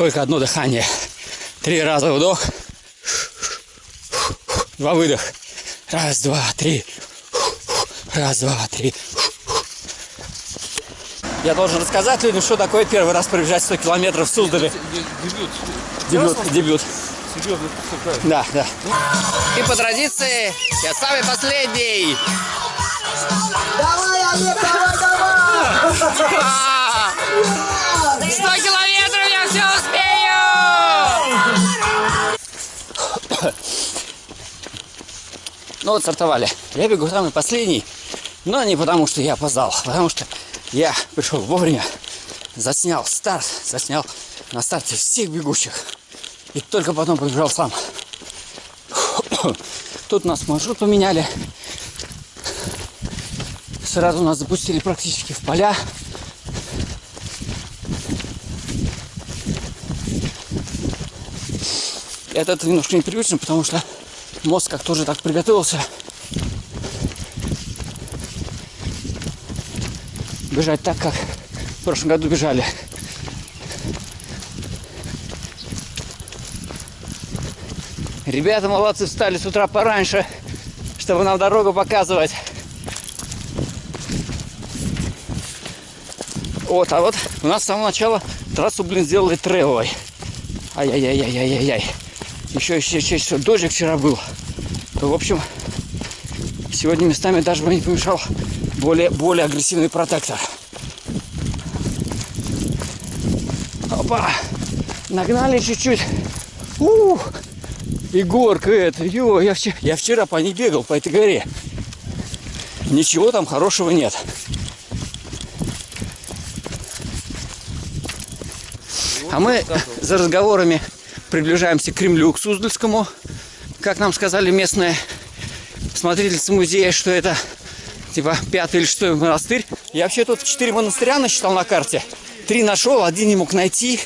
только одно дыхание. Три раза вдох. Два выдох. Раз, два, три. Раз, два, три. Я должен рассказать людям, что такое первый раз пробежать 100 километров в Суздале. Дебют. Дебют, дебют. Серьезно. Да, да. И по традиции, я самый последний. Давай, Олег, давай, давай! Ну вот стартовали. Я бегу самый последний, но не потому, что я опоздал, а потому что я пришел вовремя, заснял старт, заснял на старте всех бегущих. И только потом побежал сам. Тут нас маршрут поменяли. Сразу нас запустили практически в поля. Это немножко непривычно, потому что мозг как тоже так приготовился. Бежать так, как в прошлом году бежали. Ребята молодцы, встали с утра пораньше, чтобы нам дорогу показывать. Вот, а вот у нас с самого начала трассу, блин, сделали тревовой. Ай-яй-яй-яй-яй-яй. Еще, еще, еще, еще дождик вчера был. В общем, сегодня местами даже бы не помешал более, более агрессивный протектор. Опа! Нагнали чуть-чуть. Ух! И горка это, ё, я, вчера, я вчера по ней бегал, по этой горе. Ничего там хорошего нет. А мы за разговорами приближаемся к Кремлю, к Суздальскому. Как нам сказали местные смотрительницы музея, что это типа пятый или шестой монастырь. Я вообще тут четыре монастыря насчитал на карте. Три нашел, один не мог найти.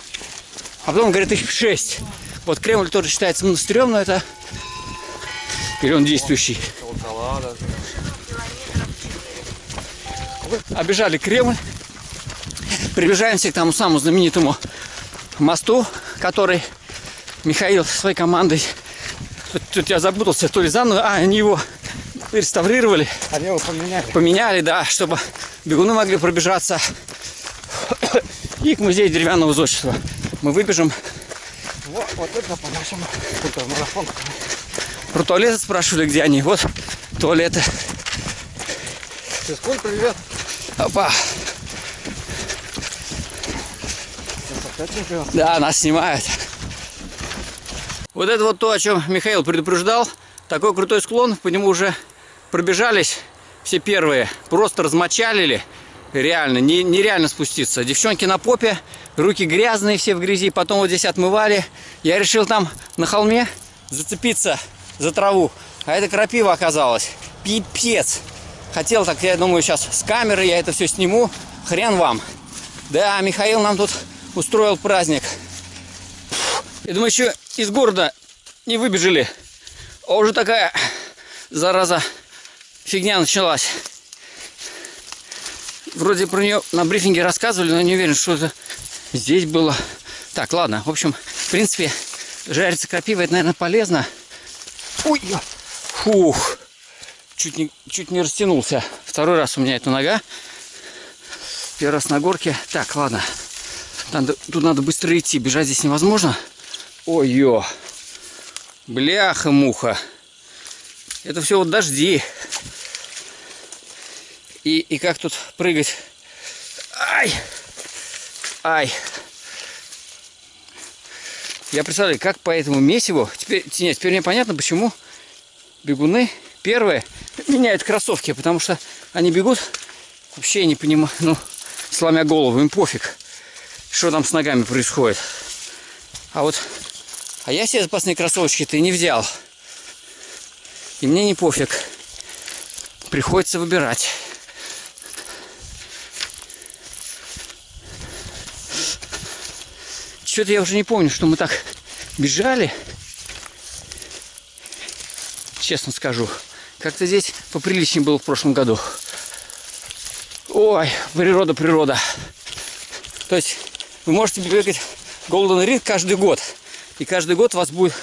А потом, говорит, их шесть. Вот Кремль тоже считается монастырем, но это... Или он действующий. Обежали Кремль. Приближаемся к тому самому знаменитому мосту, который Михаил со своей командой... Тут, тут я запутался, то ли заново... А, они его реставрировали. Они его поменяли. Поменяли, да, чтобы бегуны могли пробежаться. И к музею деревянного зодчества. Мы выбежим. Вот, вот это по-нашему. Это марафон. Про туалеты спрашивали, где они. Вот туалеты. Физкуль, привет. Опа. Сейчас опять чемпион. Да, нас снимают. Вот это вот то, о чем Михаил предупреждал. Такой крутой склон, по нему уже пробежались все первые. Просто размочалили. Реально, не, нереально спуститься. Девчонки на попе, руки грязные, все в грязи. Потом вот здесь отмывали. Я решил там на холме зацепиться за траву. А это крапива оказалась. Пипец. Хотел так, я думаю, сейчас с камеры я это все сниму. Хрен вам. Да, Михаил нам тут устроил праздник. Я думаю, еще из города не выбежали. А уже такая, зараза, фигня началась. Вроде про нее на брифинге рассказывали, но не уверен, что это здесь было. Так, ладно. В общем, в принципе, жариться крапива, это, наверное, полезно. Ой, фух. Чуть не, чуть не растянулся. Второй раз у меня эта нога. Первый раз на горке. Так, ладно. Надо, тут надо быстро идти. Бежать здесь невозможно. Ой-ё. Бляха-муха. Это все вот дожди. И, и как тут прыгать? Ай! Ай! Я представляю, как по этому месиву... Теперь, нет, теперь мне понятно, почему бегуны первые меняют кроссовки. Потому что они бегут, вообще не понимаю, ну, сломя голову, им пофиг, что там с ногами происходит. А вот, а я себе запасные кроссовочки-то не взял. И мне не пофиг. Приходится выбирать. Что-то я уже не помню, что мы так бежали. Честно скажу. Как-то здесь поприличнее было в прошлом году. Ой, природа, природа. То есть вы можете бегать Golden Ring каждый год. И каждый год вас будет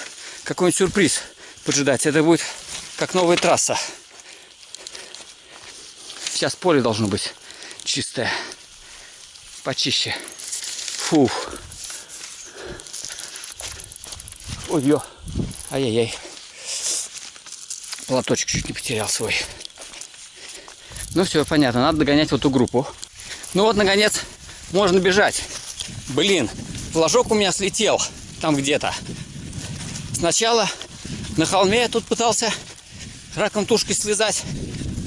какой-нибудь сюрприз поджидать. Это будет как новая трасса. Сейчас поле должно быть чистое. Почище. Фух. Ой-ё. Ай-яй-яй. Платочек чуть не потерял свой. Ну все, понятно. Надо догонять вот эту группу. Ну вот, наконец, можно бежать. Блин, флажок у меня слетел там где-то. Сначала на холме я тут пытался раком тушкой слезать,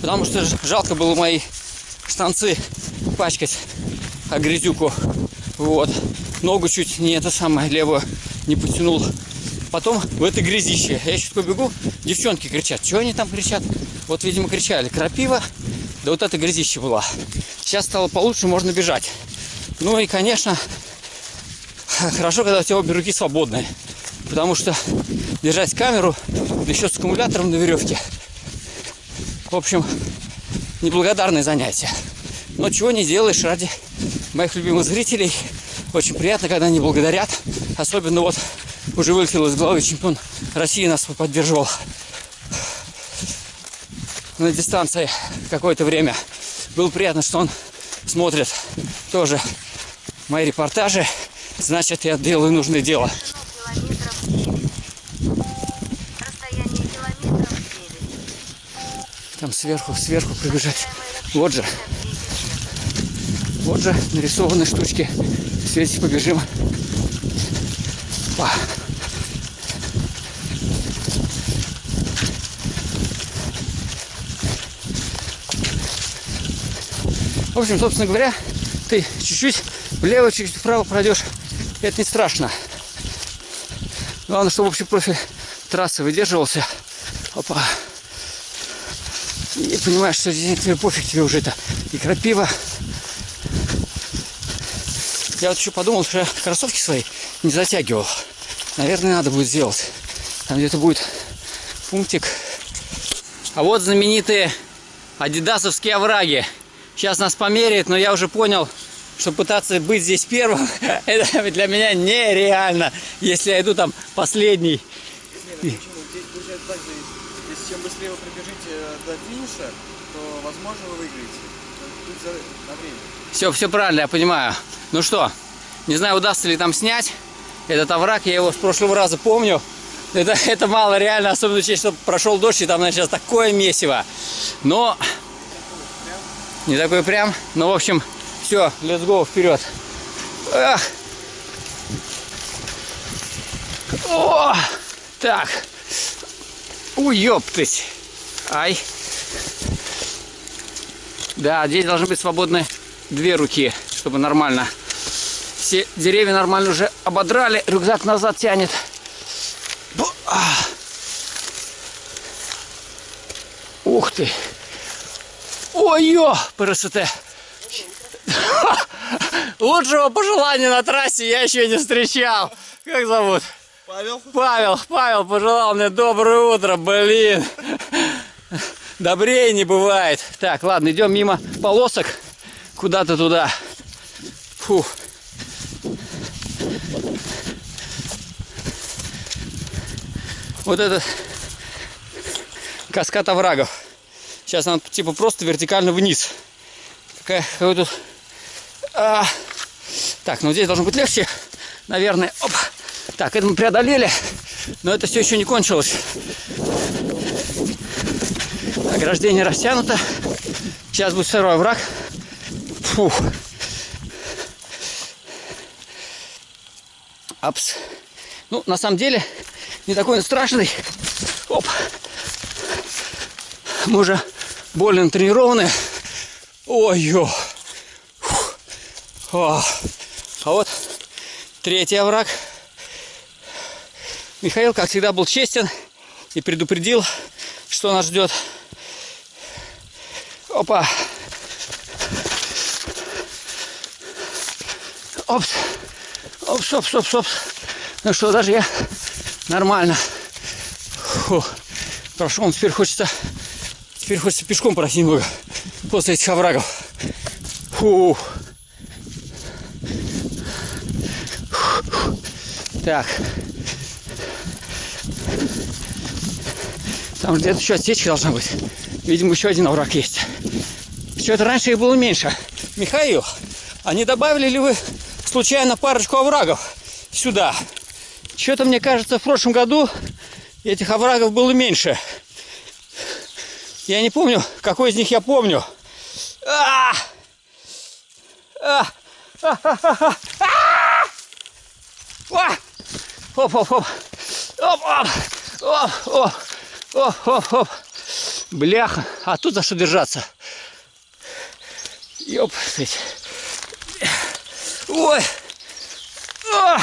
потому что жалко было мои штанцы пачкать, а грязюку. Вот. Ногу чуть не это самое левую не потянул. Потом в этой грязище. Я еще такой бегу, девчонки кричат. Что они там кричат? Вот, видимо, кричали. Крапива, да вот это грязище была. Сейчас стало получше, можно бежать. Ну и, конечно, хорошо, когда у тебя обе руки свободные. Потому что держать камеру, да еще с аккумулятором на веревке. В общем, неблагодарное занятие. Но чего не делаешь ради моих любимых зрителей. Очень приятно, когда они благодарят. Особенно вот уже вылетел из головы чемпион России нас поддерживал на дистанции какое-то время. Было приятно, что он смотрит тоже мои репортажи. Значит, я делаю нужное дело. километров 9. Расстояние километров 9. Там сверху, сверху пробежать. Вот же, вот же нарисованы штучки. Светить побежим. Па. В общем, собственно говоря, ты чуть-чуть влево, чуть-чуть вправо пройдешь. Это не страшно. Главное, чтобы общий профиль трассы выдерживался. Опа. И понимаешь, что здесь тебе пофиг тебе уже это и крапива. Я вот еще подумал, что я кроссовки свои не затягивал. Наверное, надо будет сделать. Там где-то будет пунктик. А вот знаменитые адидасовские овраги. Сейчас нас померяют, но я уже понял, что пытаться быть здесь первым, это для меня нереально. Если я иду там последний. Почему? Здесь получается так же, если чем быстрее вы пробежите до финиша, то, возможно, вы выиграете. Тут за на время. Все, все правильно, я понимаю. Ну что, не знаю, удастся ли там снять этот овраг. Я его с прошлого раза помню. Это, это мало реально, особенно учесть, что прошел дождь, и там, значит, сейчас такое месиво. Но не такой прям. Ну, в общем, все, let's go, вперед. Ах. О, так. Ой, ёптыть. Ай. Да, здесь должны быть свободны две руки, чтобы нормально. Все деревья нормально уже ободрали, рюкзак назад тянет. Ух ты! Ой-ё, ПРСТ! Лучшего пожелания на трассе я еще не встречал. Как зовут? Павел? Павел, Павел пожелал мне доброе утро, блин. Добрее не бывает. Так, ладно, идем мимо полосок куда-то туда. Фу. Вот этот каскад оврагов. Сейчас нам типа просто вертикально вниз. Какая, какой тут... А. Так, ну здесь должно быть легче, наверное. Оп. Так, это мы преодолели, но это все еще не кончилось. Ограждение растянуто. Сейчас будет второй враг. Фух. Апс. Ну, на самом деле, не такой он страшный. Оп. Мы уже более тренированы. Ой-ё. Фух. А. вот третий овраг. Михаил, как всегда, был честен и предупредил, что нас ждет. Опа. Опс. Опс, опс, опс, опс. Ну что, даже я нормально. Фу. Прошел, теперь хочется, теперь хочется пешком пройти немного после этих оврагов. Фу. Так. Там где-то еще отсечка должна быть. Видимо, еще один овраг есть. Что-то раньше их было меньше. Михаил, а не добавили ли вы случайно парочку оврагов сюда? Что-то, мне кажется, в прошлом году этих оврагов было меньше. Я не помню, какой из них я помню. А! А! А! А! А! А! А! Оп, оп, оп. Оп, оп. Оп, оп. Оп, оп, оп. Бляха. А тут за что держаться? Ёп. Ой. О!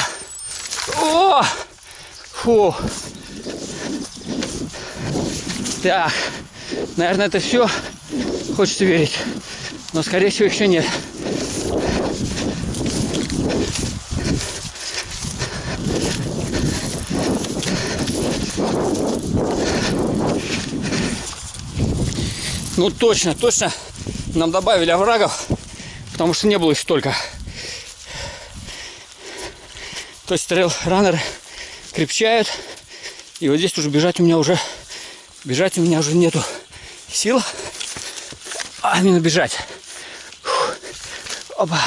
О! Фу. Так. Наверное, это все. Хочется верить. Но, скорее всего, еще нет. Ну точно, точно нам добавили оврагов, потому что не было их столько. То есть трейл раннеры крепчают. И вот здесь уже бежать у меня уже бежать у меня уже нету сил. А именно бежать. Фух. Опа.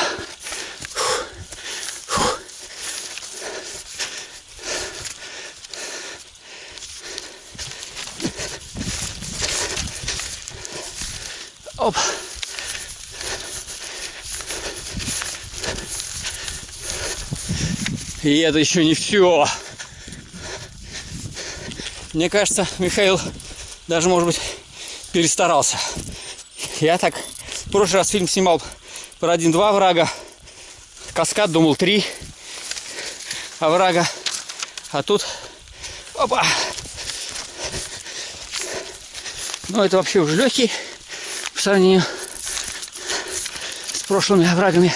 И это еще не все. Мне кажется, Михаил даже, может быть, перестарался. Я так в прошлый раз фильм снимал про один-два врага. Каскад думал три оврага. А тут... Опа! Ну, это вообще уже легкий в сравнении с прошлыми оврагами.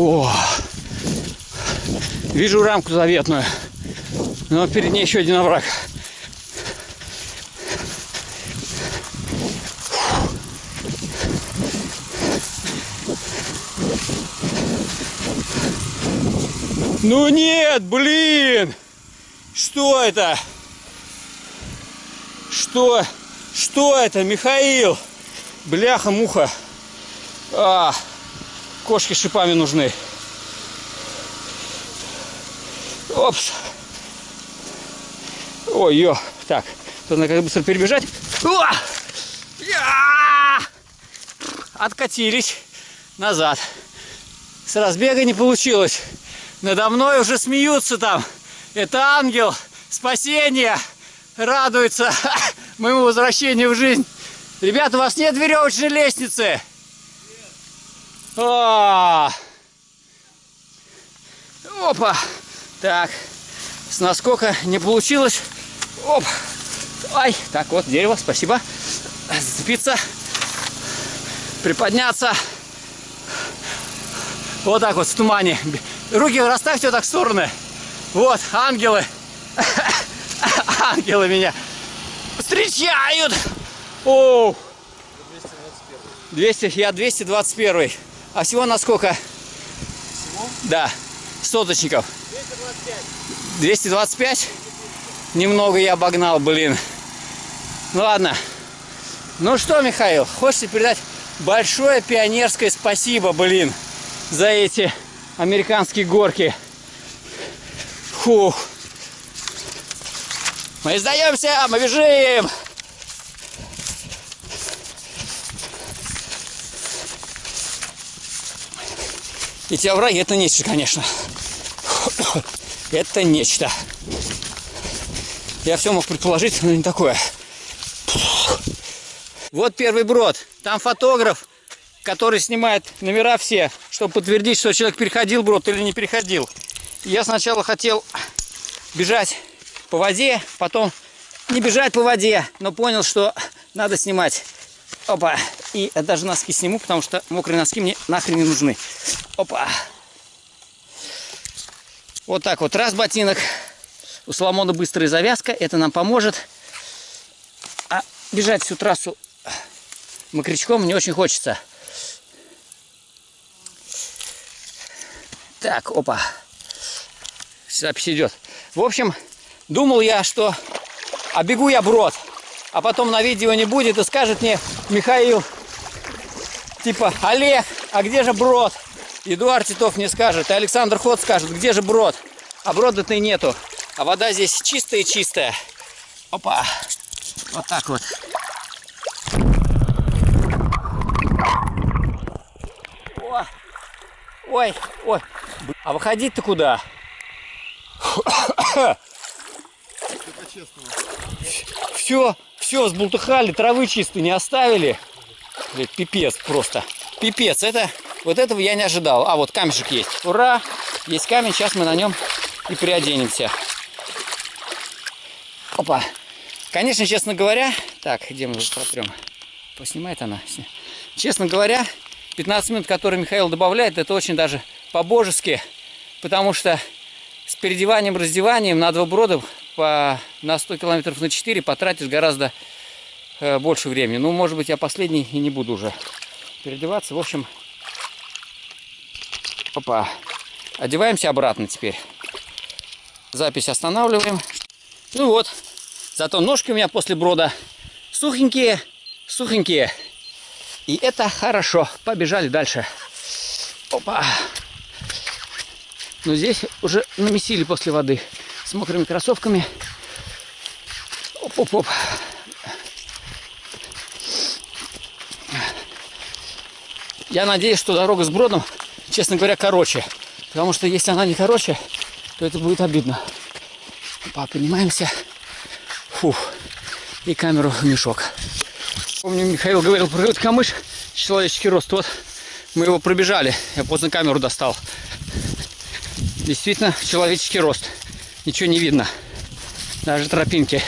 О! Вижу рамку заветную. Но перед ней еще один овраг. Ну нет, блин! Что это? Что? Что это, Михаил? Бляха-муха. А, кошки шипами нужны. Опс. Ой, ё. Так, тут надо быстро перебежать. О! Откатились назад. С разбега не получилось. Надо мной уже смеются там. Это ангел спасения радуется моему возвращению в жизнь. Ребята, у вас нет веревочной лестницы? А! Опа! Так, с наскока не получилось. Оп! Ай, так вот, дерево, спасибо. Зацепиться, приподняться. Вот так вот в тумане. Руки расставьте вот так в стороны. Вот, ангелы. Ангелы меня встречают. О! 200, я 221. А всего на сколько? Всего? Да, соточников. 225. 225? Немного я обогнал, блин. Ну ладно. Ну что, Михаил, хочется передать большое пионерское спасибо, блин, за эти американские горки. Фух. Мы сдаемся, мы бежим. Эти овраги это нечто, конечно. Это нечто. Я все мог предположить, но не такое. Вот первый брод. Там фотограф, который снимает номера все, чтобы подтвердить, что человек переходил брод или не переходил. Я сначала хотел бежать по воде, потом не бежать по воде, но понял, что надо снимать. Опа. И даже носки сниму, потому что мокрые носки мне нахрен не нужны. Опа. Вот так вот. Раз ботинок. У Соломона быстрая завязка. Это нам поможет. А бежать всю трассу мокрячком не очень хочется. Так, опа. Запись идет. В общем, думал я, что обегу я брод, а потом на видео не будет и скажет мне Михаил, типа, Олег, а где же брод? Эдуард Титов не скажет, и Александр Ход скажет, где же брод? А брода-то и нету. А вода здесь чистая-чистая. Опа. Вот так вот. О. Ой, ой. А выходить-то куда? Все, все, сбултыхали, травы чистой не оставили. Пипец просто. Пипец, это, вот этого я не ожидал. А, вот камешек есть. Ура! Есть камень, сейчас мы на нем и приоденемся. Опа. Конечно, честно говоря... Так, где мы его протрем? Поснимает она. Честно говоря, 15 минут, которые Михаил добавляет, это очень даже по-божески. Потому что с переодеванием, раздеванием на два брода по, на 100 километров на 4 потратишь гораздо больше времени. Ну, может быть, я последний и не буду уже переодеваться. В общем, опа. Одеваемся обратно теперь. Запись останавливаем. Ну вот. Зато ножки у меня после брода сухенькие, сухенькие. И это хорошо. Побежали дальше. Опа. Но здесь уже намесили после воды с мокрыми кроссовками. Оп-оп-оп. Я надеюсь, что дорога с бродом, честно говоря, короче. Потому что если она не короче, то это будет обидно. Опа, поднимаемся. Фух. И камеру в мешок. Помню, Михаил говорил этот камыш, человеческий рост. Вот мы его пробежали. Я поздно камеру достал. Действительно, человеческий рост. Ничего не видно. Даже тропинки.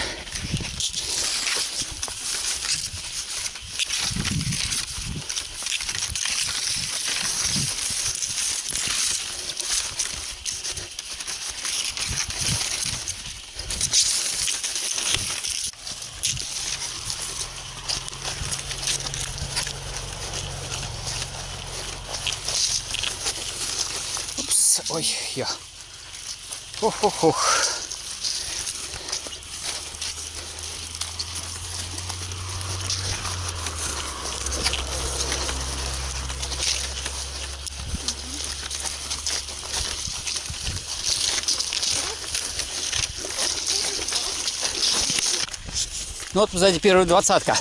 Ой, я. Ох-ох-ох. Ну вот сзади первая двадцатка.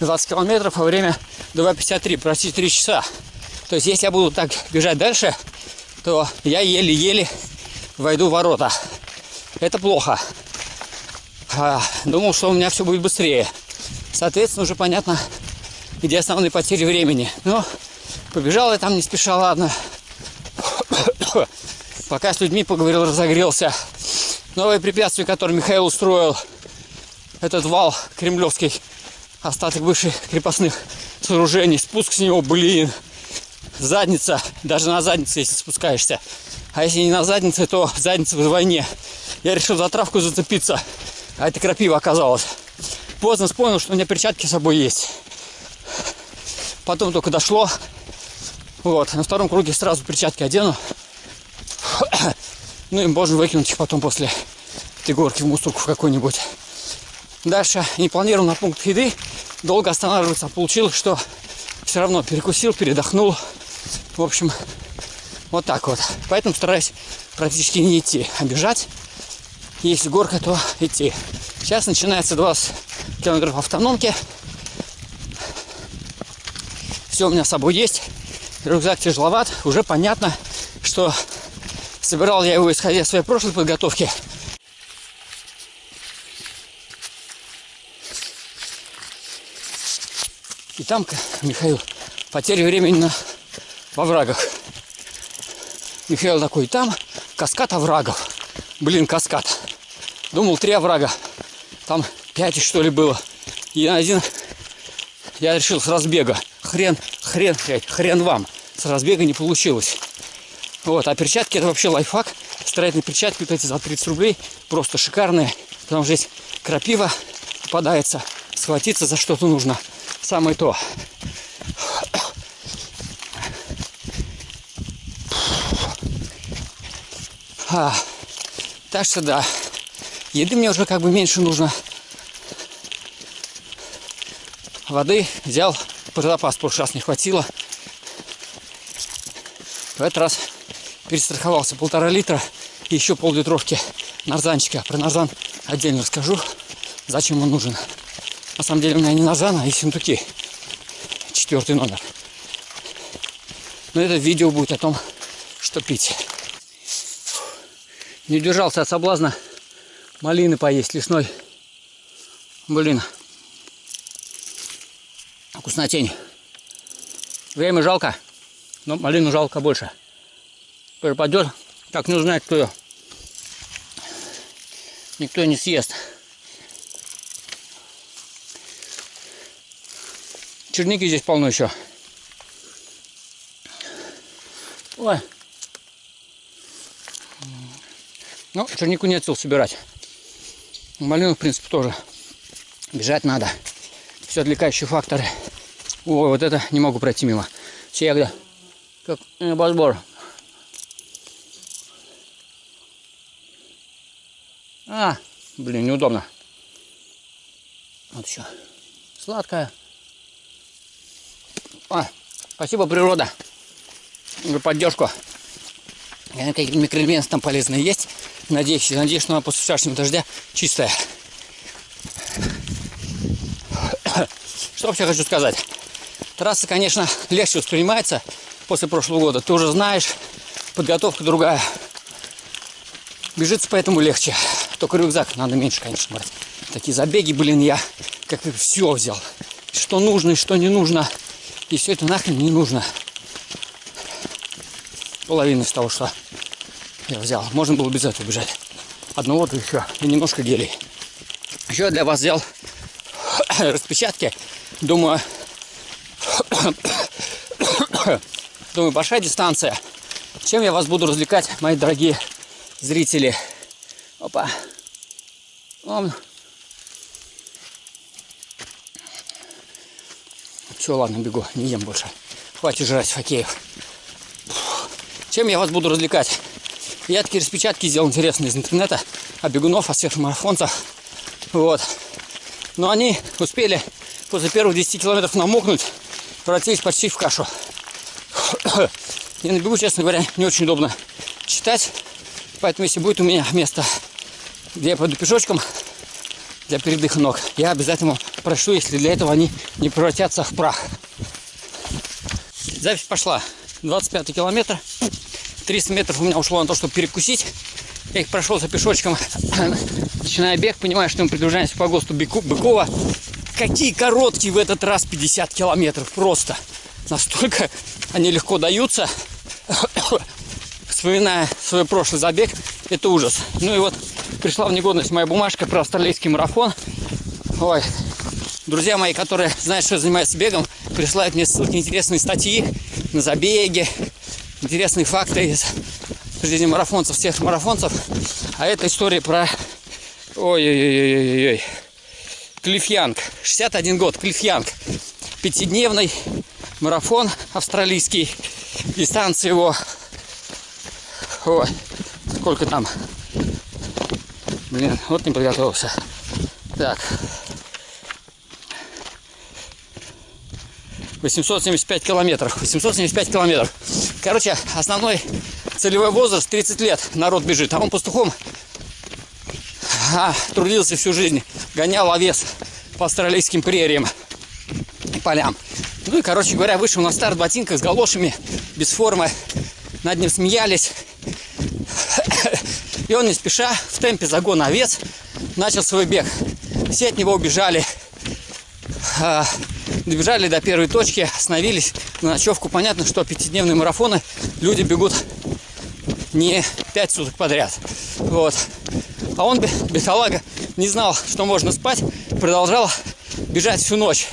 20 километров, а время 2.53, почти 3 часа. То есть если я буду так бежать дальше, то я еле-еле войду в ворота. Это плохо. А, думал, что у меня все будет быстрее. Соответственно, уже понятно, где основные потери времени. Но побежал я там не спеша, ладно. Пока с людьми поговорил, разогрелся. Новое препятствие, которое Михаил устроил, этот вал кремлевский, остаток бывших крепостных сооружений. Спуск с него, блин, задница, даже на заднице, если спускаешься. А если не на заднице, то задница вдвойне. Я решил за травку зацепиться, а это крапива оказалась. Поздно вспомнил, что у меня перчатки с собой есть. Потом только дошло. Вот, на втором круге сразу перчатки одену. Ну и можно выкинуть их потом после этой горки в мусорку в какой-нибудь. Дальше не планировал на пункт еды долго останавливаться. а Получилось, что все равно перекусил, передохнул. В общем, вот так вот. Поэтому стараюсь практически не идти, а бежать. Если горка, то идти. Сейчас начинается 20 километров автономки. Все у меня с собой есть. Рюкзак тяжеловат. Уже понятно, что собирал я его исходя из своей прошлой подготовки. И там, Михаил, потеря времени на, во врагах. Михаил такой, там каскад оврагов. Блин, каскад. Думал, три оврага. Там пять что ли было. И один я решил с разбега. Хрен, хрен, хрен, вам. С разбега не получилось. Вот, а перчатки это вообще лайфхак. Строительные перчатки вот эти за 30 рублей. Просто шикарные. Потому что здесь крапива попадается. Схватиться за что-то нужно. Самое то. А, так что да. Еды мне уже как бы меньше нужно. Воды взял про запас, прошлый раз не хватило. В этот раз перестраховался полтора литра и еще пол-литровки нарзанчика. Про нарзан отдельно расскажу, зачем он нужен. На самом деле у меня не нарзан, а ессентуки. Четвертый номер. Но это видео будет о том, что пить. Не удержался от соблазна малины поесть лесной. Блин. Вкуснотень. Время жалко, но малину жалко больше. Пропадет, так не узнает, кто ее. Никто не съест. Черники здесь полно еще. Ой. Ну, чернику нет сил собирать. Малину, в принципе, тоже. Бежать надо. Все отвлекающие факторы. Ой, вот это не могу пройти мимо. Все ягоды. Как небосбор. А, блин, неудобно. Вот еще. Сладкая. А, спасибо, природа, за поддержку. Какие микроэлементы там полезные есть. Надеюсь, надеюсь, что она после вчерашнего дождя чистая. Что вообще хочу сказать? Трасса, конечно, легче воспринимается после прошлого года. Ты уже знаешь, подготовка другая. Бежится поэтому легче. Только рюкзак надо меньше, конечно, брать. Такие забеги, блин, я как все взял. Что нужно и что не нужно. И все это нахрен не нужно. Половина из того, что я взял. Можно было без этого бежать. Одну воду еще и немножко гелей. Еще я для вас взял распечатки. Думаю, думаю, большая дистанция. Чем я вас буду развлекать, мои дорогие зрители? Опа. Ом. Все, ладно, бегу, не ем больше. Хватит жрать хоккеев. Чем я вас буду развлекать? Я такие распечатки сделал интересные из интернета о бегунов, о сверхмарафонцах. Вот. Но они успели после первых 10 километров намокнуть, превратились почти в кашу. Я на бегу, честно говоря, не очень удобно читать. Поэтому, если будет у меня место, где я пойду пешочком для передыха ног, я обязательно прошу, если для этого они не превратятся в прах. Запись пошла. 25 километр. 300 метров у меня ушло на то, чтобы перекусить. Я их прошелся пешочком, начиная бег, понимаю, что мы приближаемся по ГОСТу Быку- Быкова. Какие короткие в этот раз 50 километров, просто. Настолько они легко даются. Вспоминая свой прошлый забег, это ужас. Ну и вот пришла в негодность моя бумажка про австралийский марафон. Ой, друзья мои, которые знают, что я занимаюсь бегом, присылают мне ссылки, интересные статьи на забеги, интересные факты из жизни марафонцев, всех марафонцев. А это история про... Ой-ой-ой-ой-ой. Клифф Янг. 61 год. Клифф Янг. Пятидневный марафон австралийский. Дистанция его... Ой, сколько там? Блин, вот не подготовился. Так. 875 километров. 875 километров. Короче, основной целевой возраст 30 лет. Народ бежит. А он пастухом а, трудился всю жизнь. Гонял овес по австралийским прериям и полям. Ну и, короче говоря, вышел на старт в ботинках с галошами, без формы. Над ним смеялись. И он не спеша, в темпе загона овец, начал свой бег. Все от него убежали. А, добежали до первой точки, остановились на ночевку. Понятно, что пятидневные марафоны люди бегут не пять суток подряд. Вот. А он, бе- бедолага, не знал, что можно спать, продолжал бежать всю ночь.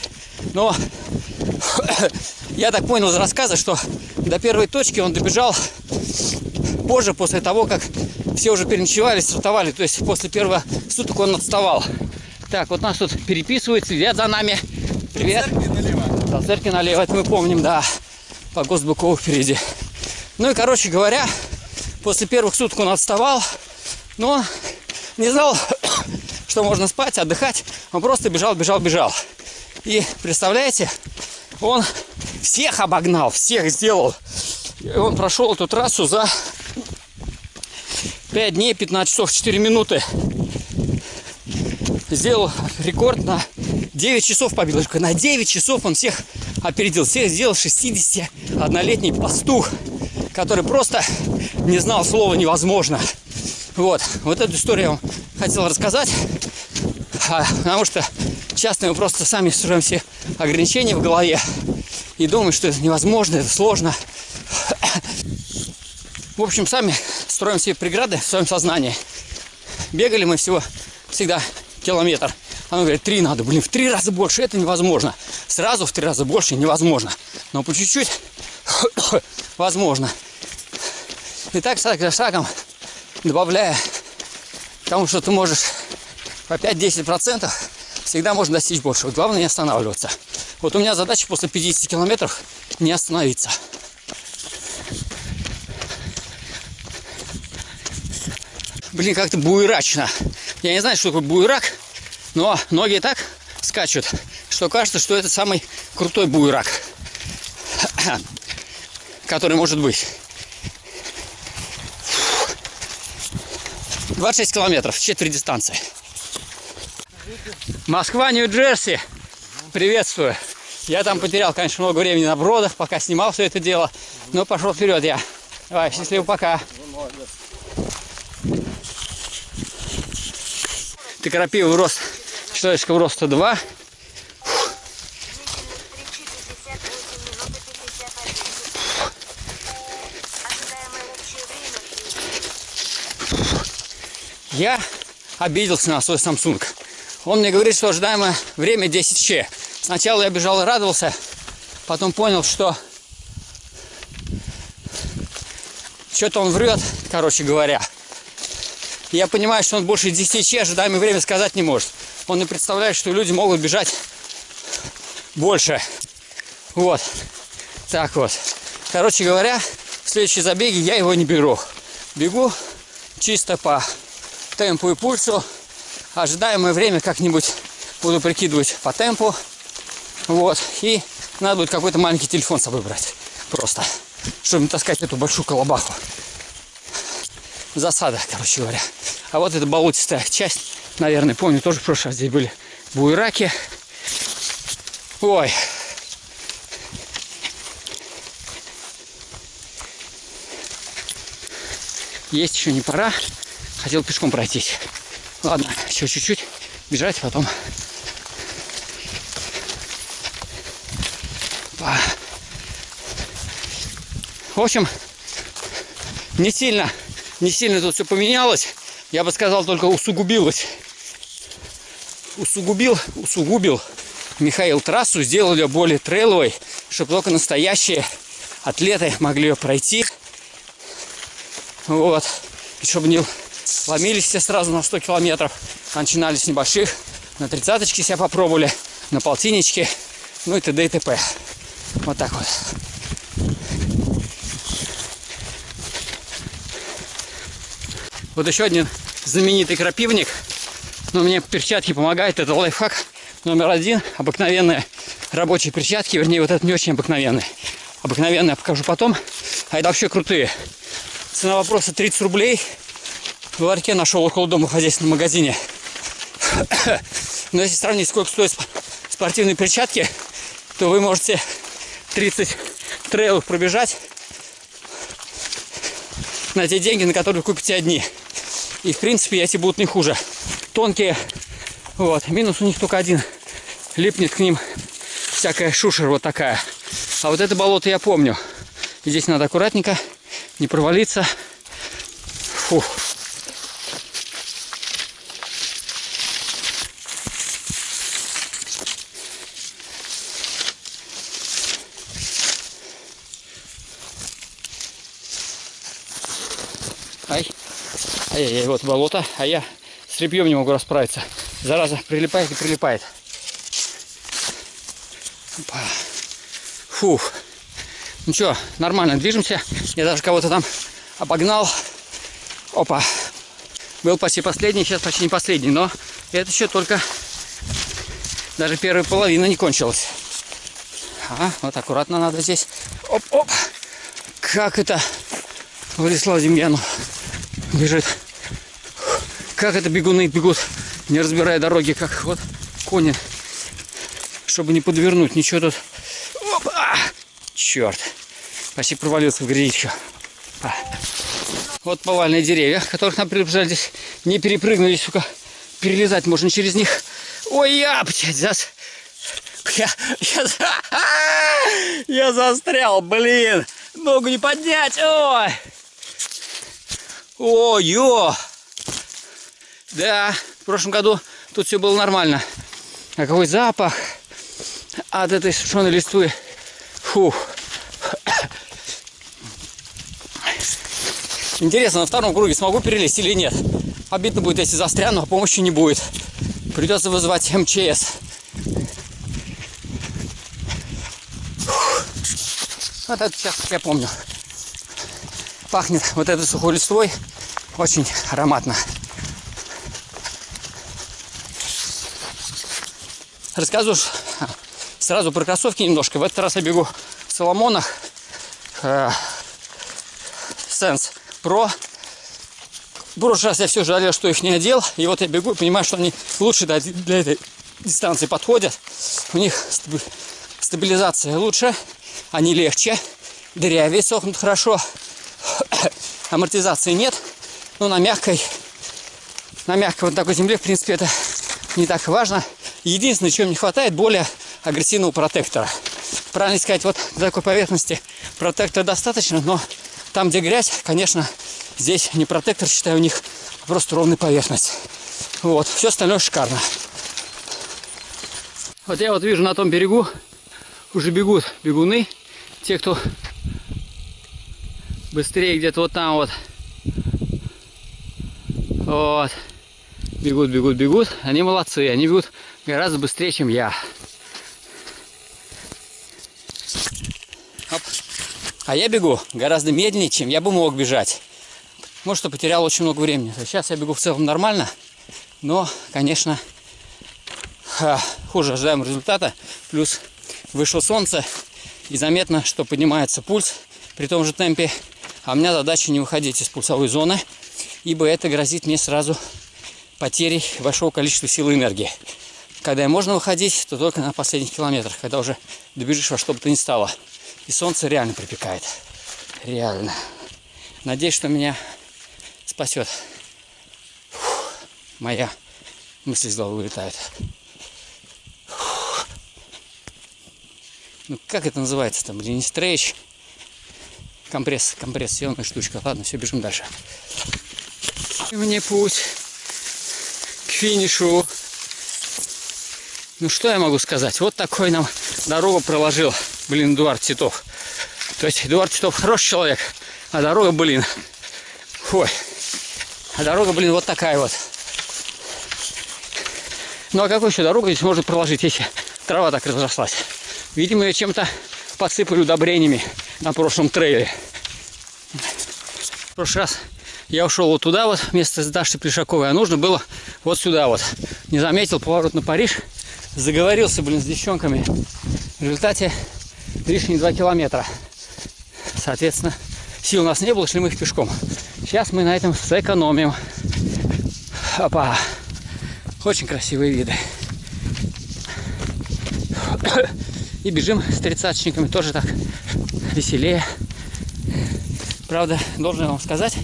Но я так понял из рассказа, что до первой точки он добежал позже, после того, как все уже переночевали, стартовали. То есть после первых суток он отставал. Так, вот нас тут переписывают, следят за нами. Привет. До церкви налево, это мы помним, да. По Госбукову впереди. Ну и, короче говоря, После первых суток он отставал, но не знал, что можно спать, отдыхать. Он просто бежал, бежал, бежал. И представляете, он всех обогнал, всех сделал. И он прошел эту трассу за 5 дней, 15 часов, 4 минуты. Сделал рекорд на 9 часов побил. На 9 часов он всех опередил. Всех сделал 61-летний пастух, который просто не знал слова невозможно. Вот, вот эту историю я вам хотел рассказать, а, потому что часто мы просто сами строим все ограничения в голове и думаем, что это невозможно, это сложно. В общем, сами строим себе преграды в своем сознании. Бегали мы всего всегда километр. А он говорит, три надо, блин, в три раза больше, это невозможно. Сразу в три раза больше невозможно. Но по чуть-чуть возможно. И так шаг за шагом, добавляя тому, что ты можешь по 5-10%, всегда можно достичь большего. Главное не останавливаться. Вот у меня задача после 50 километров не остановиться. Блин, как-то буерачно. Я не знаю, что такое буерак, но ноги так скачут, что кажется, что это самый крутой буерак, который может быть. 26 километров, четверть дистанции. Москва, Нью-Джерси. Приветствую. Я там потерял, конечно, много времени на бродах, пока снимал все это дело. Но пошел вперед я. Давай, счастливо, пока. Ты крапивый рост, человеческого роста 2. Ожидаемое общее время Я обиделся на свой Samsung. Он мне говорит, что ожидаемое время 10 ч. Сначала я бежал и радовался, потом понял, что что-то он врет, короче говоря. Я понимаю, что он больше 10 ч ожидаемое время сказать не может. Он не представляет, что люди могут бежать больше. Вот. Так вот. Короче говоря, в следующие забеги я его не беру. Бегу чисто по темпу и пульсу. Ожидаемое время как-нибудь буду прикидывать по темпу. Вот. И надо будет какой-то маленький телефон с собой брать. Просто. Чтобы не таскать эту большую колобаху. Засада, короче говоря. А вот эта болотистая часть, наверное, помню, тоже в прошлый раз здесь были буераки. Ой. Есть еще не пора. Хотел пешком пройтись. Ладно, еще чуть-чуть бежать, потом. Па. В общем, не сильно, не сильно тут все поменялось. Я бы сказал, только усугубилось. Усугубил, усугубил Михаил трассу, сделал ее более трейловой, чтобы только настоящие атлеты могли ее пройти. Вот. И чтобы не ломились все сразу на 100 километров, а начинали с небольших. На тридцаточке себя попробовали, на полтинничке, ну и т.д. и т.п. Вот так вот. Вот еще один знаменитый крапивник. Но мне перчатки помогают. Это лайфхак номер один. Обыкновенные рабочие перчатки. Вернее, вот это не очень обыкновенные. Обыкновенные я покажу потом. А это вообще крутые. Цена вопроса 30 рублей. В ларьке нашел около дома в хозяйственном магазине. Но если сравнить, сколько стоят сп- спортивные перчатки, то вы можете 30 трейлов пробежать на те деньги, на которые вы купите одни. И в принципе эти будут не хуже. Тонкие. Вот. Минус у них только один. Липнет к ним всякая шушера вот такая. А вот это болото я помню. Здесь надо аккуратненько, не провалиться. Фух. Ай. Ай-яй-яй, вот болото, а я с репьем не могу расправиться. Зараза прилипает и прилипает. Опа. Фух. Ну что, нормально движемся. Я даже кого-то там обогнал. Опа. Был почти последний, сейчас почти не последний, но это еще только даже первая половина не кончилась. А, вот аккуратно надо здесь. Оп-оп. Как это Владислав Демьянов бежит. Как это бегуны бегут, не разбирая дороги, как вот кони. Чтобы не подвернуть, ничего тут. Опа! Черт. Почти провалился в грязищу. А. Вот повальные деревья, которых нам предупреждали здесь. Не перепрыгнули, сука. Перелезать можно через них. Ой, я, блядь, зас... Я, я, за- я застрял, блин. Ногу не поднять. Ой. Ой, ё. Да, в прошлом году тут все было нормально. А какой запах от этой сушеной листвы. Фух. Интересно, на втором круге смогу перелезть или нет? Обидно будет, если застряну, а помощи не будет. Придется вызывать МЧС. Вот это сейчас я помню. Пахнет вот этой сухой листвой очень ароматно. Рассказываю сразу про кроссовки немножко. В этот раз я бегу в Соломонах. Э, Sense Pro. В прошлый раз я все жалел, что их не одел. И вот я бегу и понимаю, что они лучше для этой дистанции подходят. У них стаби- стабилизация лучше, они легче, дырявее сохнут хорошо. Амортизации нет, но на мягкой, на мягкой вот такой земле, в принципе, это не так важно. Единственное, чего не хватает, более агрессивного протектора. Правильно сказать, вот для такой поверхности протектора достаточно, но там, где грязь, конечно, здесь не протектор, считаю, у них просто ровная поверхность. Вот, все остальное шикарно. Вот я вот вижу на том берегу уже бегут бегуны. Те, кто быстрее где-то вот там вот. Вот. Бегут, бегут, бегут. Они молодцы. Они бегут гораздо быстрее, чем я. Оп. А я бегу гораздо медленнее, чем я бы мог бежать. Может, что потерял очень много времени. Сейчас я бегу в целом нормально. Но, конечно, хуже ожидаемого результата. Плюс вышло солнце. И заметно, что поднимается пульс при том же темпе. А у меня задача не выходить из пульсовой зоны, ибо это грозит мне сразу потерей большого количества сил и энергии. Когда можно выходить, то только на последних километрах, когда уже добежишь во что бы то ни стало. И солнце реально припекает. Реально. Надеюсь, что меня спасет. Фух. Моя мысль из головы вылетает. Ну, как это называется там? Блин, не стрейч. Компресс, компрессионная штучка. Ладно, все, бежим дальше. И Мне путь к финишу. Ну что я могу сказать? Вот такой нам дорогу проложил, блин, Эдуард Титов. То есть Эдуард Титов хороший человек, а дорога, блин, ой, а дорога, блин, вот такая вот. Ну а какую еще дорогу здесь можно проложить, если трава так разрослась? Видимо, ее чем-то посыпали удобрениями на прошлом трейле. В прошлый раз я ушел вот туда вот, вместо с Дашей Плешаковой, а нужно было вот сюда вот. Не заметил поворот на Париж, заговорился, блин, с девчонками. В результате лишние два километра. Соответственно, сил у нас не было, шли мы их пешком. Сейчас мы на этом сэкономим. Опа. Очень красивые виды. И бежим с тридцаточниками тоже так веселее. Правда, должен вам сказать,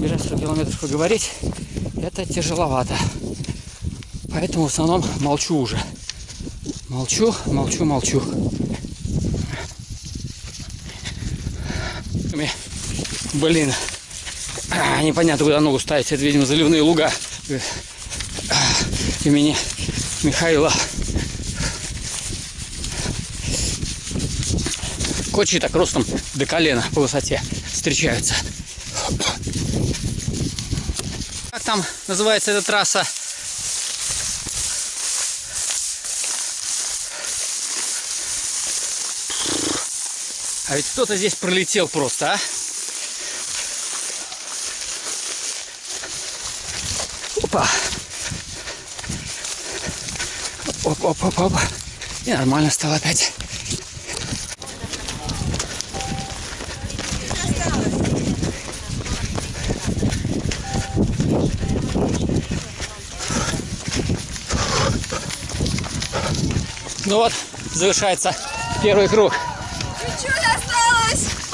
бежать 100 километров поговорить, это тяжеловато. Поэтому в основном молчу уже. Молчу, молчу, молчу. Блин, а, непонятно, куда ногу ставить. Это, видимо, заливные луга а, имени Михаила. Кочи так ростом до колена по высоте встречаются. Как там называется эта трасса? А ведь кто-то здесь пролетел просто, а? Опа! Оп-оп-оп-оп. И нормально стало опять. Ну вот, завершается первый круг.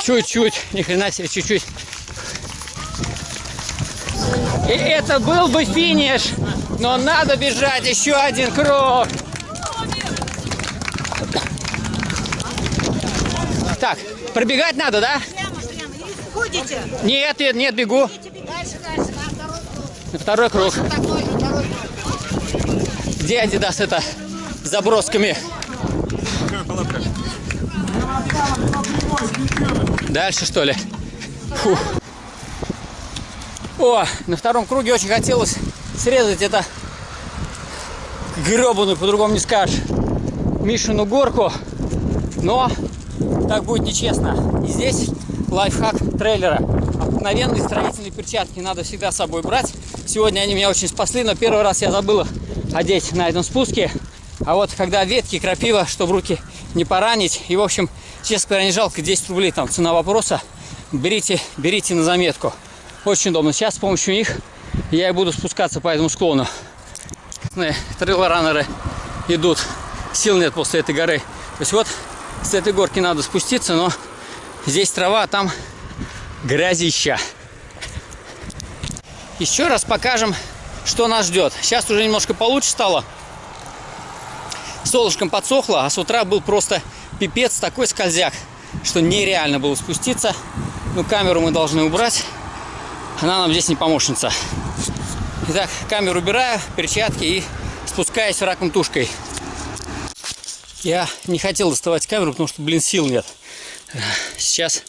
Чуть-чуть ни хрена себе, чуть-чуть. И это был бы финиш, но надо бежать еще один круг. Так, пробегать надо, да? Ходите. Нет, нет, нет, бегу. Дальше, дальше, на На второй второй круг. Второй Где Адидас это с забросками? Дальше что ли? Фух. О, на втором круге очень хотелось срезать это гребаную, по-другому не скажешь, Мишину горку, но так будет нечестно. И здесь лайфхак трейлера. Обыкновенные строительные перчатки надо всегда с собой брать. Сегодня они меня очень спасли, но первый раз я забыл их одеть на этом спуске. А вот когда ветки, крапива, чтобы руки не поранить. И, в общем, честно говоря, не жалко, 10 рублей там цена вопроса. Берите, берите на заметку. Очень удобно. Сейчас с помощью них я и буду спускаться по этому склону. Трейл-раннеры идут. Сил нет после этой горы. То есть вот с этой горки надо спуститься, но здесь трава, а там грязища. Еще раз покажем, что нас ждет. Сейчас уже немножко получше стало. Солнышком подсохло, а с утра был просто пипец, такой скользяк, что нереально было спуститься. Ну, камеру мы должны убрать. Она нам здесь не помощница. Итак, камеру убираю, перчатки и спускаюсь раком тушкой. Я не хотел доставать камеру, потому что, блин, сил нет. Сейчас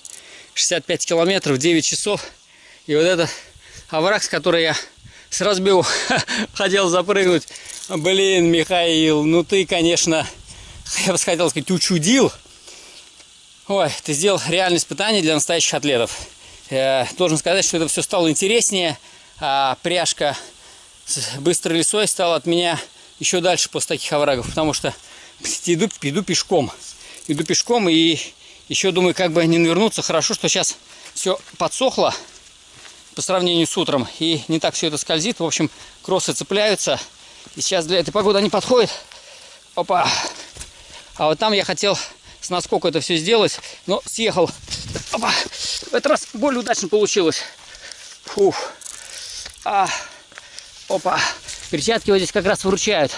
65 километров, 9 часов. И вот этот овраг, с которой я с разбегу хотел запрыгнуть. Блин, Михаил, ну ты, конечно, я бы хотел сказать, учудил. Ой, ты сделал реальное испытание для настоящих атлетов. Я должен сказать, что это все стало интереснее, а пряжка с быстрой лесой стала от меня еще дальше после таких оврагов, потому что иду, иду пешком. Иду пешком и еще думаю, как бы не навернуться. Хорошо, что сейчас все подсохло по сравнению с утром и не так все это скользит. В общем, кроссы цепляются. И сейчас для этой погоды они подходят. Опа! А вот там я хотел с наскока это все сделать, но съехал. Опа! В этот раз более удачно получилось. Фух. А. Опа. Перчатки вот здесь как раз выручают.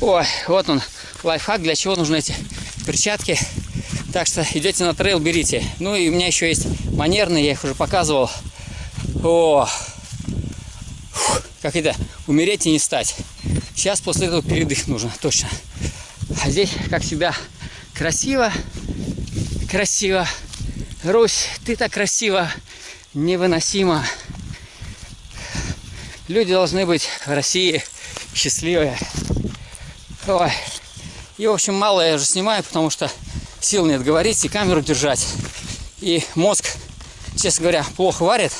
Ой, вот он, лайфхак, для чего нужны эти перчатки. Так что идете на трейл, берите. Ну и у меня еще есть манерные, я их уже показывал. О, Фух, как это, умереть и не стать. Сейчас после этого передых нужно, точно. А здесь как себя красиво, красиво. Русь, ты так красиво, невыносимо. Люди должны быть в России счастливые. Ой. И, в общем, мало я уже снимаю, потому что сил нет говорить и камеру держать. И мозг, честно говоря, плохо варит.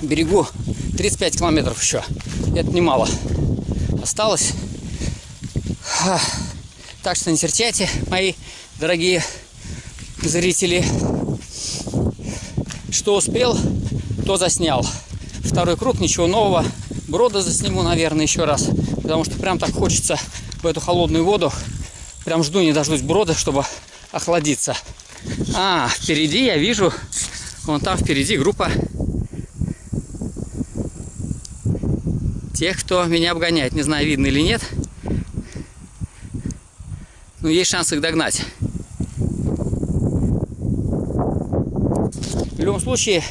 Берегу 35 километров еще. Это немало. Осталось. Так что не серчайте, мои дорогие зрители. Что успел, то заснял. Второй круг, ничего нового. Брода засниму, наверное, еще раз. Потому что прям так хочется в эту холодную воду. Прям жду, не дождусь брода, чтобы охладиться. А, впереди я вижу, вон там впереди группа тех, кто меня обгоняет. Не знаю, видно или нет. Но есть шанс их догнать. В любом случае,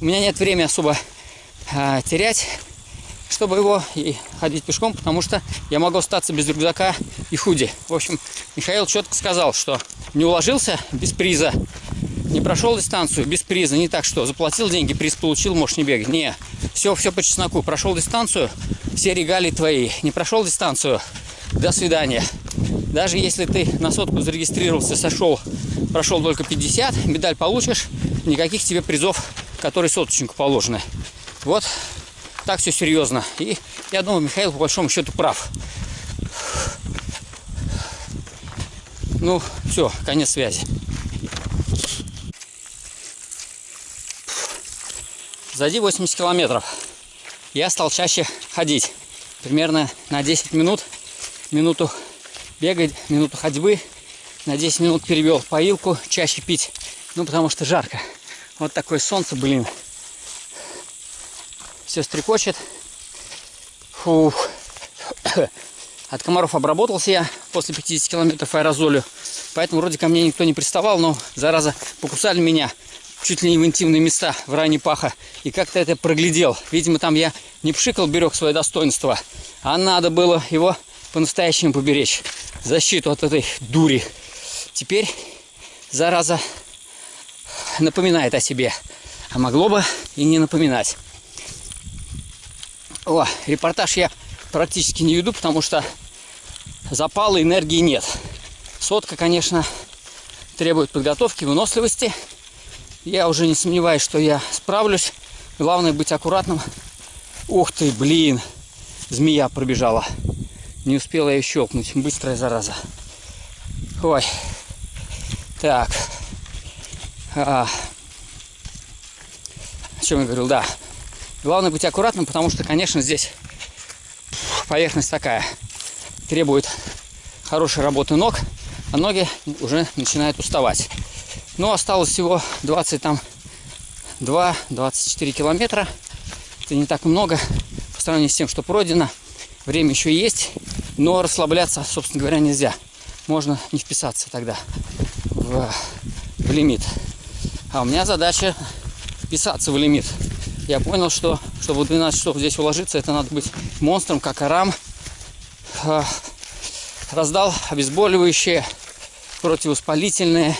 у меня нет времени особо а, терять, чтобы его и ходить пешком, потому что я могу остаться без рюкзака и худи. В общем, Михаил четко сказал, что не уложился без приза, не прошел дистанцию без приза, не так что, заплатил деньги, приз получил, можешь не бегать. Не, все, все по чесноку. Прошел дистанцию, все регалии твои. Не прошел дистанцию, до свидания. Даже если ты на сотку зарегистрировался, сошел, прошел только 50, медаль получишь, никаких тебе призов которые соточнику положены. Вот так все серьезно. И я думаю, Михаил по большому счету прав. Ну, все, конец связи. Сзади 80 километров. Я стал чаще ходить. Примерно на 10 минут. Минуту бегать, минуту ходьбы. На 10 минут перевел поилку, чаще пить. Ну, потому что жарко. Вот такое солнце, блин. Все стрекочет. Фух. От комаров обработался я после 50 километров аэрозолью. Поэтому вроде ко мне никто не приставал, но, зараза, покусали меня чуть ли не в интимные места в районе паха. И как-то это проглядел. Видимо, там я не пшикал, берег свое достоинство, а надо было его по-настоящему поберечь. Защиту от этой дури. Теперь, зараза, напоминает о себе. А могло бы и не напоминать. О, репортаж я практически не веду, потому что запала энергии нет. Сотка, конечно, требует подготовки, выносливости. Я уже не сомневаюсь, что я справлюсь. Главное быть аккуратным. Ух ты, блин, змея пробежала. Не успела я щелкнуть. Быстрая зараза. Ой. Так. А. О чем я говорил? Да. Главное быть аккуратным, потому что, конечно, здесь поверхность такая. Требует хорошей работы ног, а ноги уже начинают уставать. Но осталось всего 20 там 2-24 километра. Это не так много по сравнению с тем, что пройдено. Время еще есть, но расслабляться, собственно говоря, нельзя. Можно не вписаться тогда в, в лимит. А у меня задача вписаться в лимит. Я понял, что чтобы в 12 часов здесь уложиться, это надо быть монстром, как Арам. А, Раздал обезболивающие, противовоспалительные.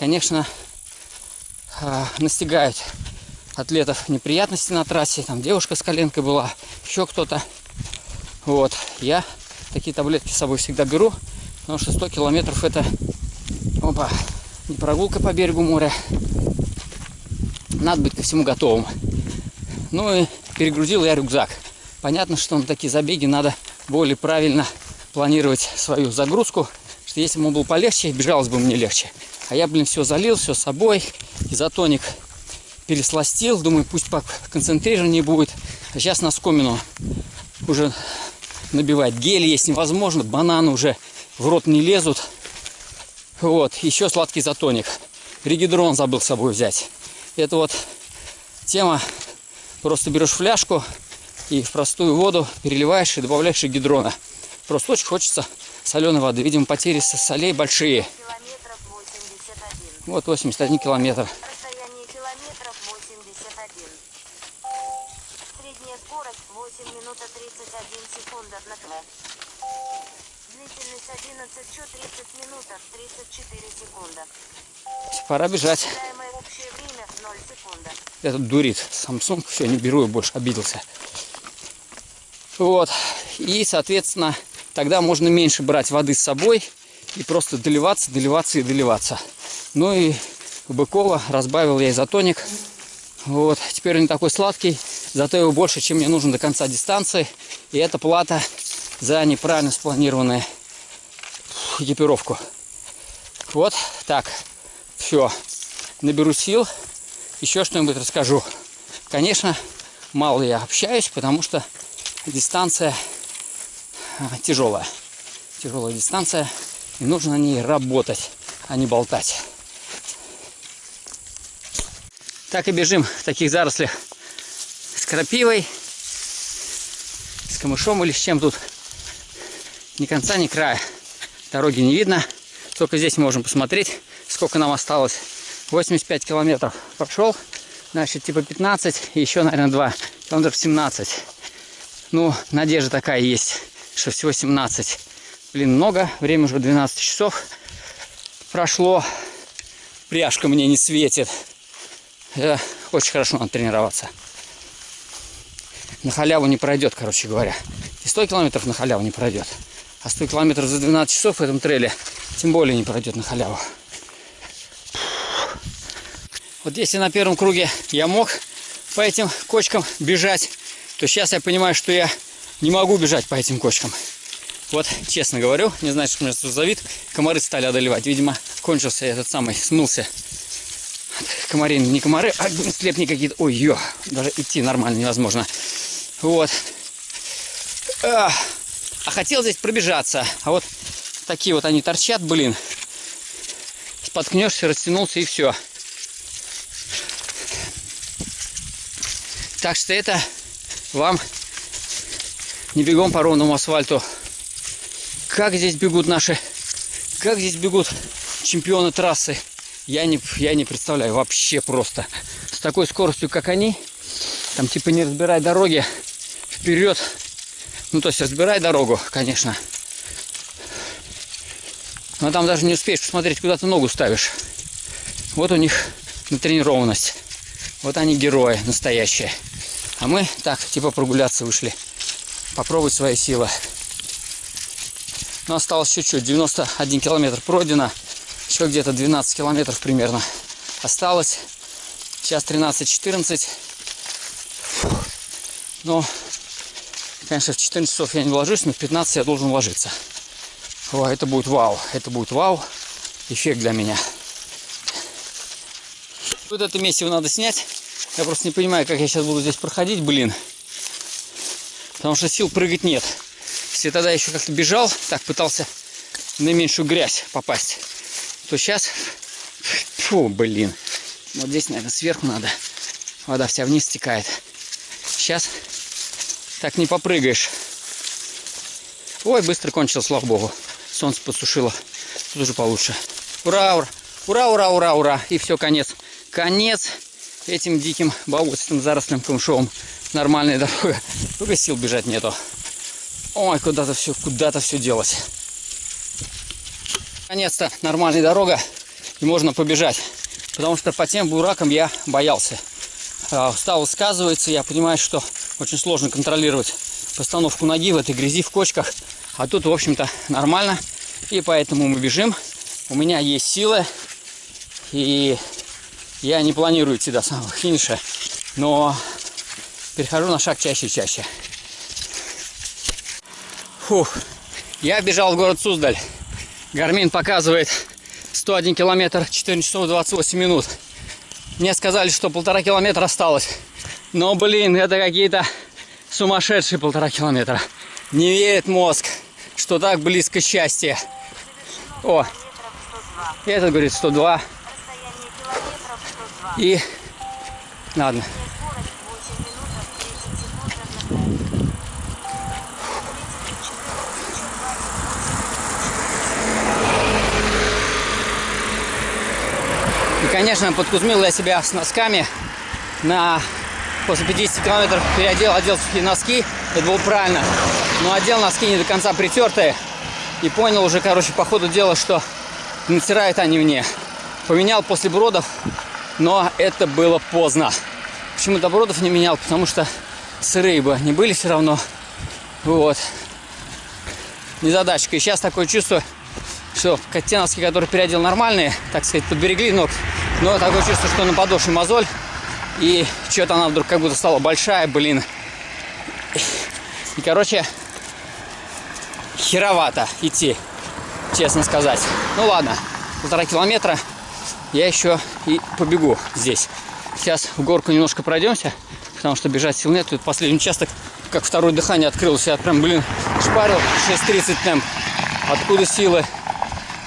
Конечно, а, настигают атлетов неприятности на трассе. Там девушка с коленкой была, еще кто-то. Вот. Я такие таблетки с собой всегда беру, потому что 100 километров это опа, не прогулка по берегу моря. Надо быть ко всему готовым. Ну и перегрузил я рюкзак. Понятно, что на такие забеги надо более правильно планировать свою загрузку, что если бы ему было полегче, бежалось бы мне легче. А я, блин, все залил, все с собой, изотоник пересластил, думаю, пусть по концентрированнее будет. А сейчас на скомину уже набивать. Гель есть невозможно, бананы уже в рот не лезут. Вот, еще сладкий затоник. Регидрон забыл с собой взять. Это вот тема, просто берешь фляжку и в простую воду переливаешь и добавляешь гидрона. Просто очень хочется соленой воды. Видимо, потери со солей большие. 81. Вот 81 километр. Расстояние километров 81. Средняя скорость 8 минут 31 секунда на км. Длительность 11 чу 30 минут 34 секунда. Пора бежать. Ожидаемое общее время 0 секунда. Этот дурит. Samsung. Все, не беру, я больше обиделся. Вот. И, соответственно, тогда можно меньше брать воды с собой и просто доливаться, доливаться и доливаться. Ну и Быкова разбавил я изотоник. Вот. Теперь он не такой сладкий, зато его больше, чем мне нужно до конца дистанции. И это плата за неправильно спланированную экипировку. Вот так. Все. Наберу сил. Еще что-нибудь расскажу. Конечно, мало я общаюсь, потому что дистанция а, тяжелая. Тяжелая дистанция. И нужно на ней работать, а не болтать. Так и бежим в таких зарослях с крапивой, с камышом или с чем тут. Ни конца, ни края. Дороги не видно. Только здесь можем посмотреть, сколько нам осталось. 85 километров прошел. Значит, типа 15. И еще, наверное, 2. Километров 17. Ну, надежда такая есть, что всего 17. Блин, много. Время уже 12 часов прошло. Пряжка мне не светит. Э, очень хорошо надо тренироваться. На халяву не пройдет, короче говоря. И 100 километров на халяву не пройдет. А 100 километров за 12 часов в этом трейле тем более не пройдет на халяву. Вот если на первом круге я мог по этим кочкам бежать, то сейчас я понимаю, что я не могу бежать по этим кочкам. Вот, честно говорю, не знаю, что меня тут за. Комары стали одолевать. Видимо, кончился этот самый, смылся. Комары, не комары, а слепни какие-то. Ой, ё, даже идти нормально невозможно. Вот. А, а хотел здесь пробежаться. А вот такие вот они торчат, блин. Споткнешься, растянулся и все. Так что это вам не бегом по ровному асфальту. Как здесь бегут наши, как здесь бегут чемпионы трассы, я не, я не представляю вообще просто. С такой скоростью, как они, там типа не разбирай дороги, вперед. Ну, то есть разбирай дорогу, конечно. Но там даже не успеешь посмотреть, куда ты ногу ставишь. Вот у них натренированность. Вот они герои настоящие. А мы так, типа прогуляться вышли. Попробовать свои силы. Но осталось чуть-чуть. 91 километр пройдено. Еще где-то 12 километров примерно осталось. Сейчас 13-14. Но, конечно, в 14 часов я не ложусь, но в 15 я должен ложиться. О, это будет вау. Это будет вау. Эффект для меня. Вот это месиво надо снять. Я просто не понимаю, как я сейчас буду здесь проходить, блин. Потому что сил прыгать нет. Если тогда еще как-то бежал, так пытался в наименьшую грязь попасть, то сейчас... Фу, блин. Вот здесь, наверное, сверху надо. Вода вся вниз стекает. Сейчас так не попрыгаешь. Ой, быстро кончилось, слава богу. Солнце подсушило. Тут уже получше. Ура, ура, ура, ура, ура, ура. И все, конец. Конец этим диким болотистым зарослям камышовым. Нормальная дорога. Только сил бежать нету. Ой, куда-то все, куда-то все делось. Наконец-то нормальная дорога. И можно побежать. Потому что по тем буракам я боялся. А, Устал сказывается, я понимаю, что очень сложно контролировать постановку ноги в этой грязи, в кочках. А тут, в общем-то, нормально. И поэтому мы бежим. У меня есть силы. И я не планирую идти до самого финиша. Но перехожу на шаг чаще и чаще. Фух. Я бежал в город Суздаль. Гармин показывает 101 километр 4 часов 28 минут. Мне сказали, что полтора километра осталось. Но, блин, это какие-то сумасшедшие полтора километра. Не верит мозг, что так близко счастье. О, Метров 102. этот говорит 102. Расстояние километров 102. И ладно. Конечно, подкузмил я себя с носками. На после 50 километров переодел, одел сухие носки. Это было правильно. Но одел носки не до конца притертые. И понял уже, короче, по ходу дела, что натирают они мне. Поменял после бродов, но это было поздно. Почему до бродов не менял? Потому что сырые бы они были все равно. Вот. Незадачка. И сейчас такое чувство, что те носки, которые переодел нормальные, так сказать, подберегли ног. Но такое чувство, что на подошве мозоль. И что-то она вдруг как будто стала большая, блин. И, короче, херовато идти, честно сказать. Ну ладно, полтора километра я еще и побегу здесь. Сейчас в горку немножко пройдемся, потому что бежать сил нет. Тут последний участок, как второе дыхание открылось. Я прям, блин, шпарил 6.30 темп. Откуда силы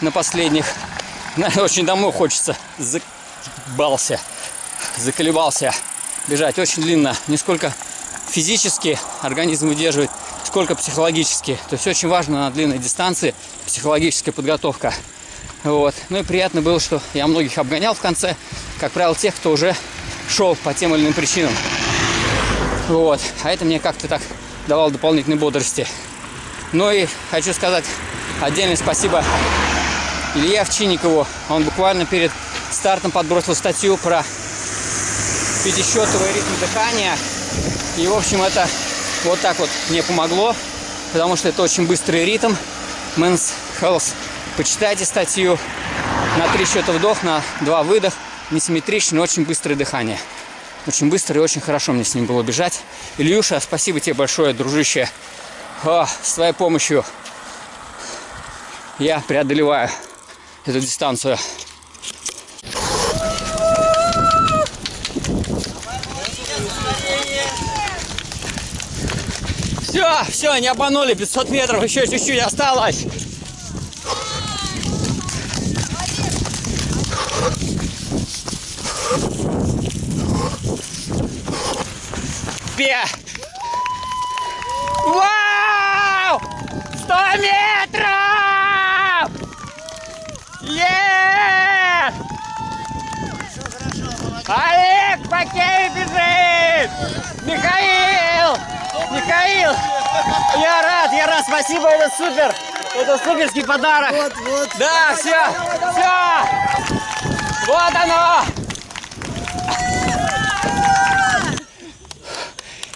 на последних? Очень домой хочется. Заколебался. Заколебался бежать. Очень длинно. Не сколько физически организм выдерживает, сколько психологически. То есть очень важно на длинной дистанции психологическая подготовка. Вот. Ну и приятно было, что я многих обгонял в конце. Как правило, тех, кто уже шел по тем или иным причинам. Вот. А это мне как-то так давало дополнительной бодрости. Ну и хочу сказать отдельное спасибо Илье Овчинникову. Он буквально перед стартом подбросил статью про пятисчетовый ритм дыхания. И, в общем, это вот так вот мне помогло, потому что это очень быстрый ритм. Men's Health. Почитайте статью на три счета вдох, на два выдох, несимметричный, очень быстрое дыхание. Очень быстро и очень хорошо мне с ним было бежать. Ильюша, спасибо тебе большое, дружище. О, с твоей помощью я преодолеваю эту дистанцию. Все, все, не обманули, 500 метров, еще чуть-чуть осталось. Пе! Вау! 100 метров! Е! Олег Пакей бежит! Михаил! Михаил! Я рад, я рад, спасибо, это супер! Это суперский подарок! Вот, вот. Да, все, все! Вот оно!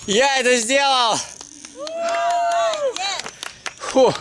Я это сделал! Фу.